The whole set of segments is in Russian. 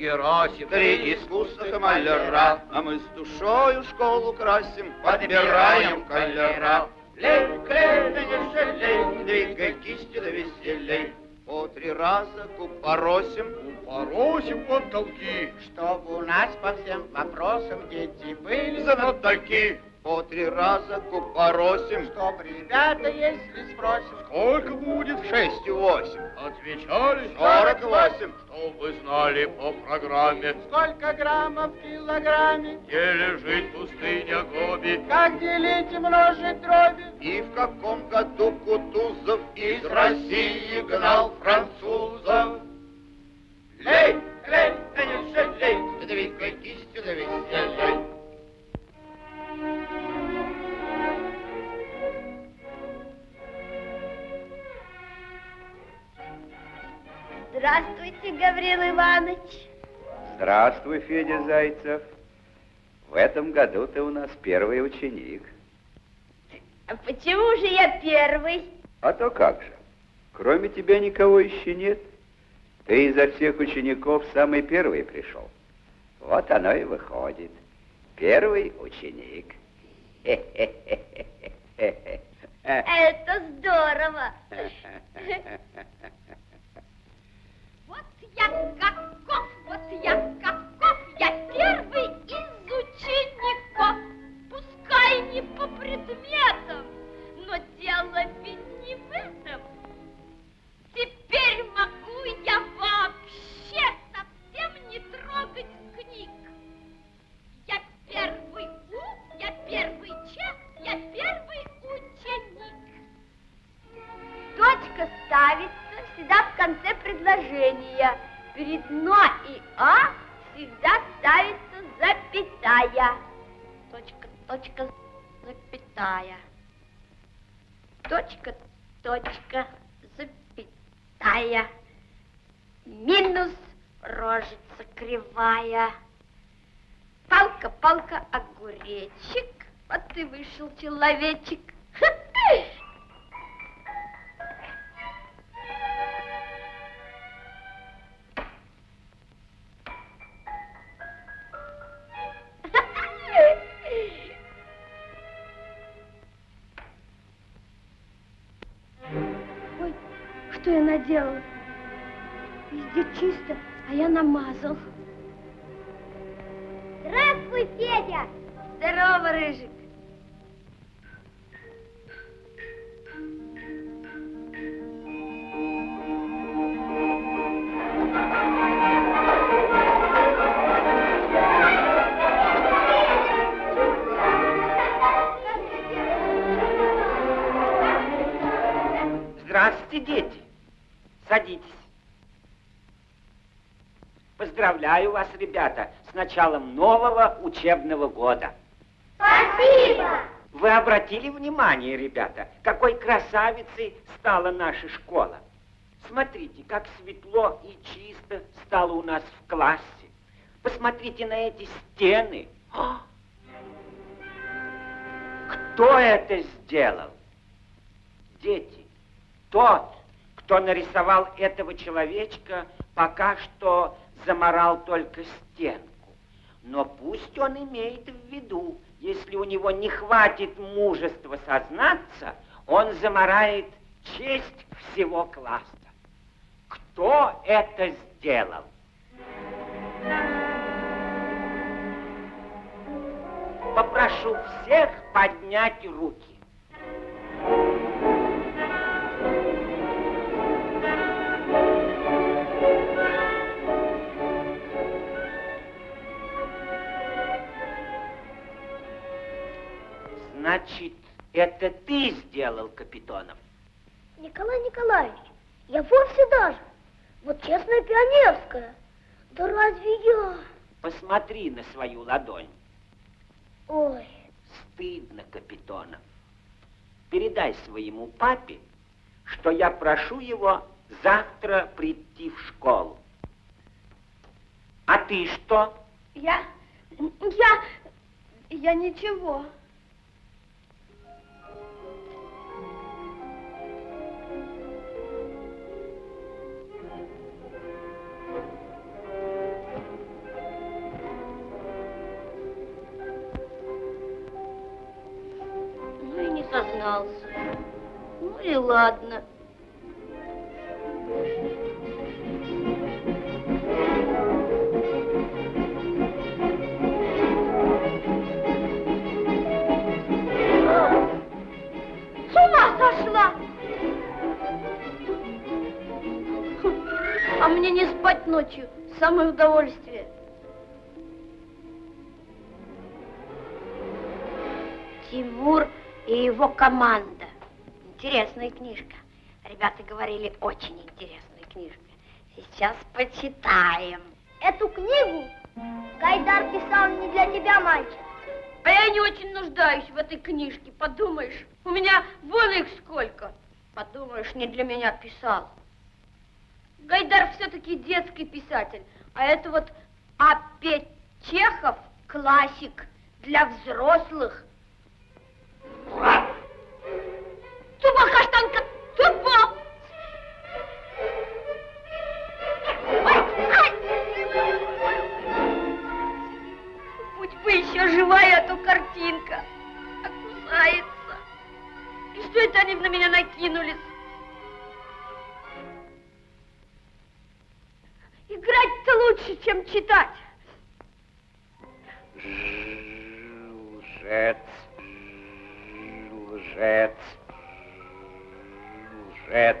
Герасим. Три искусных маляра, а мы с душою школу красим, подбираем колера. Лей, клей, да не жалей, двигай кистью да веселей. По три раза купоросим, Поросим потолки. Чтобы у нас по всем вопросам дети были знатоки. По три раза купоросим, Чтоб ребята, если спросим, Сколько будет? шестью восемь, Отвечали. сорок восемь. Чтоб вы знали по программе, сколько граммов в килограмме, где лежит пустыня Гоби. как делить и множить дроби. И в каком году Кутузов из России гнал французов? Федя Зайцев. В этом году ты у нас первый ученик. А почему же я первый? А то как же? Кроме тебя никого еще нет. Ты изо всех учеников самый первый пришел. Вот оно и выходит. Первый ученик. Это здорово. Вот я каков, вот я каков, я первый из учеников. Пускай не по предметам, но дело ведь не в этом. Теперь могу я вообще совсем не трогать книг. Я первый У, я первый Ч, я первый ученик. Точка ставится всегда в конце предложения. Перед «но» и «а» всегда ставится запятая. Точка, точка, запятая. Точка, точка, запятая. Минус рожица кривая. Палка, палка, огуречек. Вот и вышел человечек. Ой, наделала? Везде чисто, а я намазал. Здравствуй, Федя! Здорово, Рыжик. Здравствуйте, дети. Садитесь. Поздравляю вас, ребята, с началом нового учебного года. Спасибо! Вы обратили внимание, ребята, какой красавицей стала наша школа? Смотрите, как светло и чисто стало у нас в классе. Посмотрите на эти стены. А! Кто это сделал? Дети, тот, кто нарисовал этого человечка, пока что заморал только стенку. Но пусть он имеет в виду, если у него не хватит мужества сознаться, он заморает честь всего класса. Кто это сделал? Попрошу всех поднять руки. Значит, это ты сделал, Капитонов? Николай Николаевич, я вовсе даже. Вот честная пионерская. Да разве я? Посмотри на свою ладонь. Ой, Стыдно, Капитонов. Передай своему папе, что я прошу его завтра прийти в школу. А ты что? я... Я... Я ничего. Признался. Ну и ладно. С ума сошла! А мне не спать ночью, самое удовольствие. Его команда. Интересная книжка. Ребята говорили, очень интересная книжка. Сейчас почитаем. Эту книгу Гайдар писал не для тебя, мальчик. А я не очень нуждаюсь в этой книжке, подумаешь. У меня вон их сколько. Подумаешь, не для меня писал. Гайдар все-таки детский писатель, а это вот опять Чехов классик для взрослых. Тупо каштанка, тупо! Будь бы еще живая, а то картинка. А кусается. И что это они на меня накинулись? Играть-то лучше, чем читать. Лжец, лжец.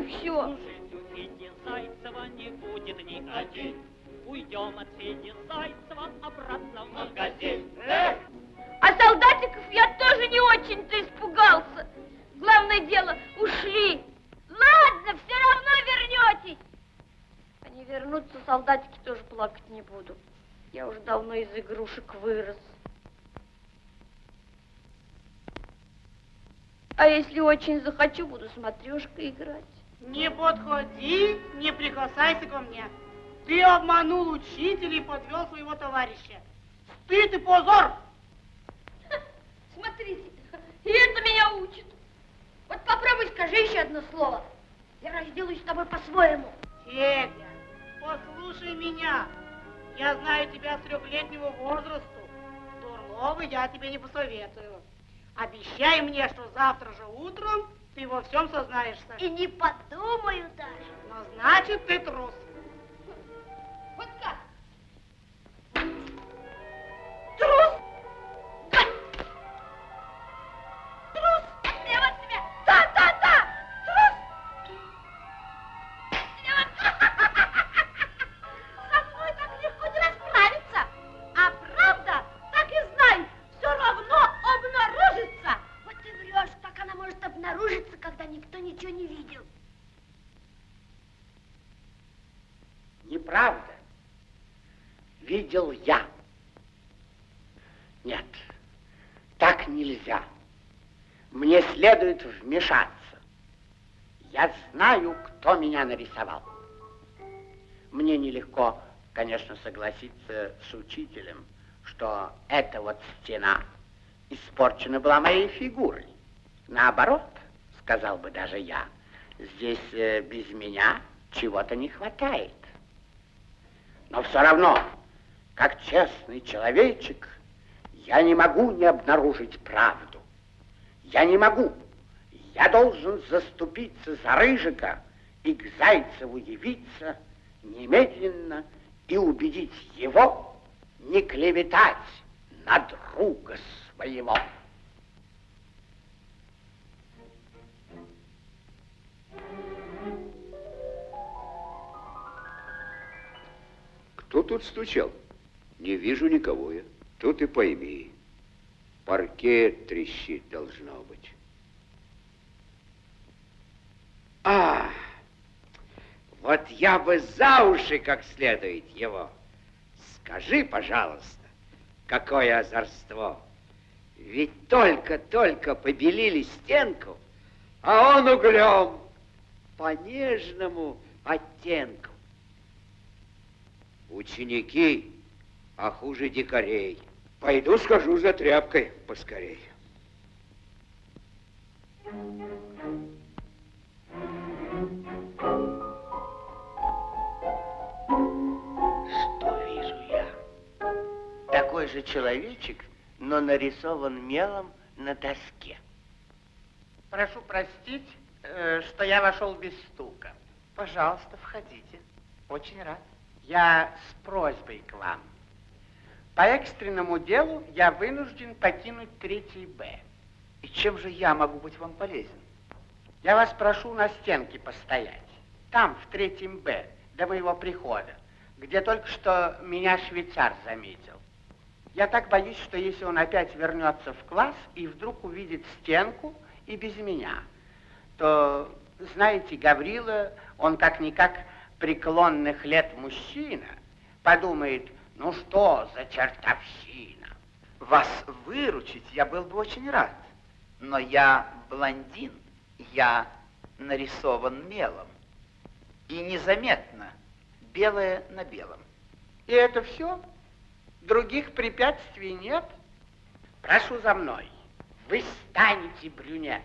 И все. Зайцева не будет ни один. Уйдем от Феди Зайцева обратно в магазин. Эх! А солдатиков я тоже не очень-то испугался. Главное дело, ушли. Ладно, все равно вернетесь. Они вернутся, солдатики тоже плакать не буду. Я уже давно из игрушек вырос. А если очень захочу, буду с матрешкой играть. Не подходи, не прикасайся ко мне. Ты обманул учителя и подвел своего товарища. Стыд и позор! Смотрите, и это меня учит. Вот попробуй скажи еще одно слово. Я разделаюсь с тобой по-своему. Федя, послушай меня. Я знаю тебя с трехлетнего возраста. Дурного я тебе не посоветую. Обещай мне, что завтра же утром ты во всем сознаешься. И не подумаю даже. Но значит, ты трус. Вот как? Следует вмешаться. Я знаю, кто меня нарисовал. Мне нелегко, конечно, согласиться с учителем, что эта вот стена испорчена была моей фигурой. Наоборот, сказал бы даже я, здесь э, без меня чего-то не хватает. Но все равно, как честный человечек, я не могу не обнаружить правду. Я не могу. Я должен заступиться за Рыжика и к Зайцеву явиться немедленно и убедить его не клеветать на друга своего. Кто тут стучал? Не вижу никого я. Тут и пойми. Паркет трещит должно быть. А, вот я бы за уши как следует его. Скажи, пожалуйста, какое озорство. Ведь только-только побелили стенку, а он углем по нежному оттенку. Ученики, а хуже дикарей. Пойду скажу за тряпкой поскорей. Что же человечек, но нарисован мелом на доске. Прошу простить, э, что я вошел без стука. Пожалуйста, входите. Очень рад. Я с просьбой к вам. По экстренному делу я вынужден покинуть третий Б. И чем же я могу быть вам полезен? Я вас прошу на стенке постоять. Там, в третьем Б, до моего прихода, где только что меня швейцар заметил. Я так боюсь, что если он опять вернется в класс и вдруг увидит стенку и без меня, то, знаете, Гаврила, он как-никак преклонных лет мужчина, подумает, ну что за чертовщина. Вас выручить я был бы очень рад. Но я блондин, я нарисован мелом. И незаметно, белое на белом. И это все? Других препятствий нет? Прошу за мной. Вы станете брюнет.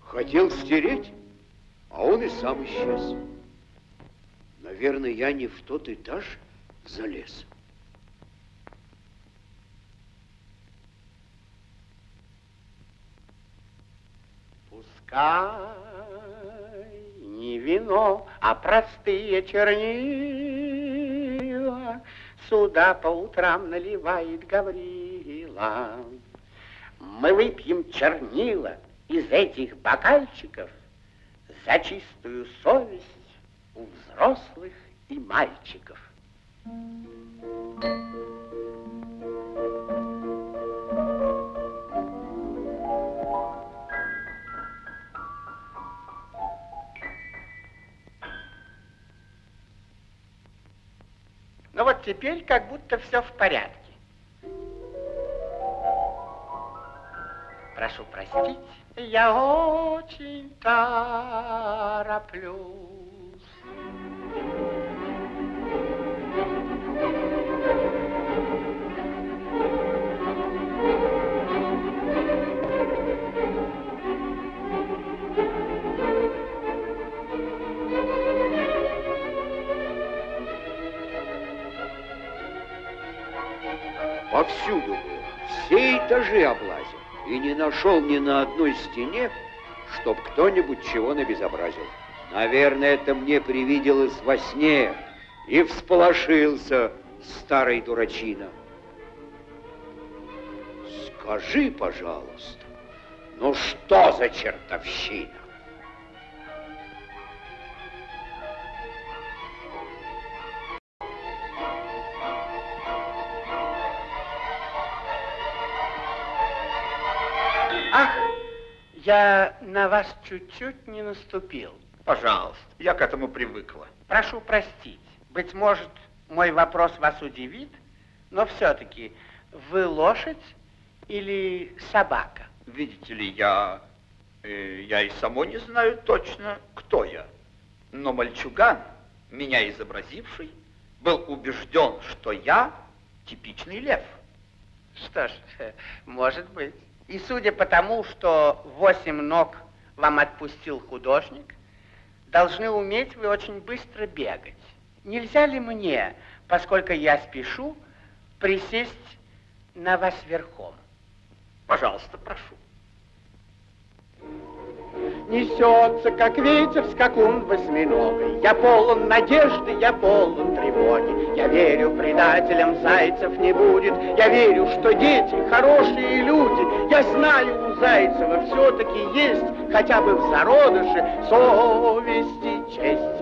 Хотел стереть, а он и сам исчез. Наверное, я не в тот этаж залез. Пускай не вино, а простые чернила Сюда по утрам наливает Гаврила. Мы выпьем чернила из этих бокальчиков За чистую совесть у взрослых и мальчиков. Ну теперь как будто все в порядке. Прошу простить, я очень тороплюсь. Повсюду все этажи облазил. И не нашел ни на одной стене, чтоб кто-нибудь чего набезобразил. Наверное, это мне привиделось во сне, и всполошился старый дурачина. Скажи, пожалуйста, ну что за чертовщина? Я на вас чуть-чуть не наступил. Пожалуйста, я к этому привыкла. Прошу простить. Быть может, мой вопрос вас удивит, Но все-таки вы лошадь или собака? Видите ли, я... э, я и само не знаю точно, кто я. Но мальчуган, меня изобразивший, был убежден, что я типичный лев. Что ж, может быть. И судя по тому, что восемь ног вам отпустил художник, должны уметь вы очень быстро бегать. Нельзя ли мне, поскольку я спешу, присесть на вас верхом? Пожалуйста, прошу. Несется, как ветер, скакун восьминогой. Я полон надежды, я полон тревоги. Я верю, предателям зайцев не будет. Я верю, что дети хорошие люди. Я знаю, у Зайцева все-таки есть хотя бы в зародыше совесть и честь.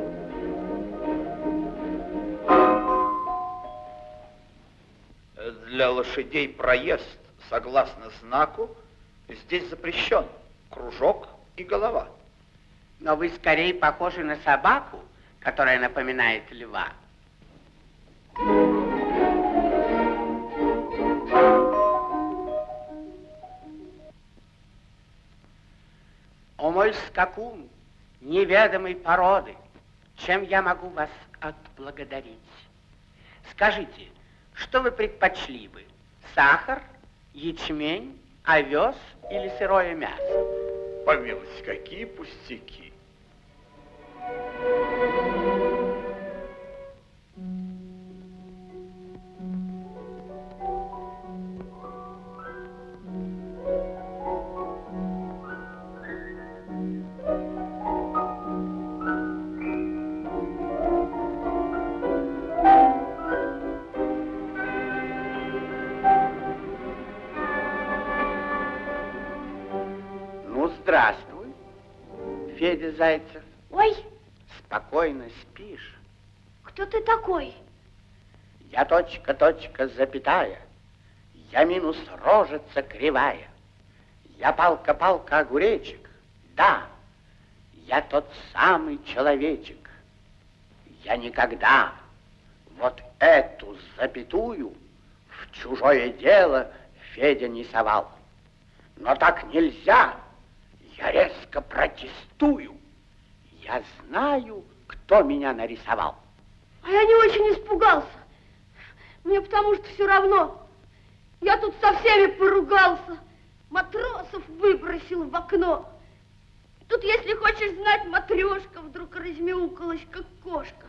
Для лошадей проезд, согласно знаку, здесь запрещен. Кружок и голова. Но вы скорее похожи на собаку, которая напоминает льва. О мой скакун, неведомой породы, чем я могу вас отблагодарить? Скажите, что вы предпочли бы? Сахар, ячмень, овес или сырое мясо? Помилуйте, какие пустяки. Федя Зайцев. Ой, Спокойно спишь. кто ты такой? Я точка, точка, запятая. Я минус рожица кривая. Я палка, палка, огуречек. Да, я тот самый человечек. Я никогда вот эту запятую в чужое дело Федя не совал. Но так нельзя. Я резко протестую. Я знаю, кто меня нарисовал. А я не очень испугался. Мне потому что все равно. Я тут со всеми поругался. Матросов выбросил в окно. Тут, если хочешь знать, матрешка вдруг размяукалась, как кошка.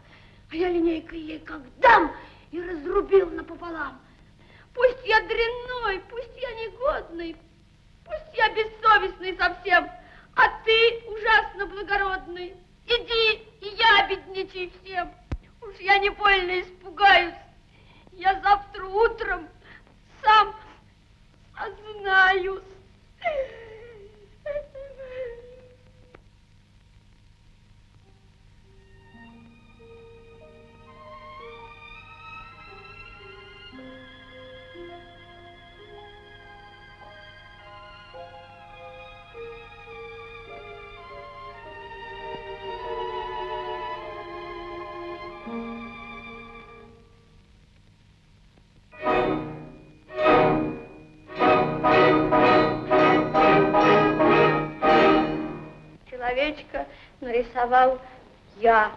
А я линейкой ей как дам и разрубил напополам. Пусть я дрянной, пусть я негодный, пусть я бессовестный совсем, а ты ужасно благородный. Иди, и я бедничай всем. Уж я не больно испугаюсь. Я завтра утром сам ознаюсь. Человечка нарисовал я.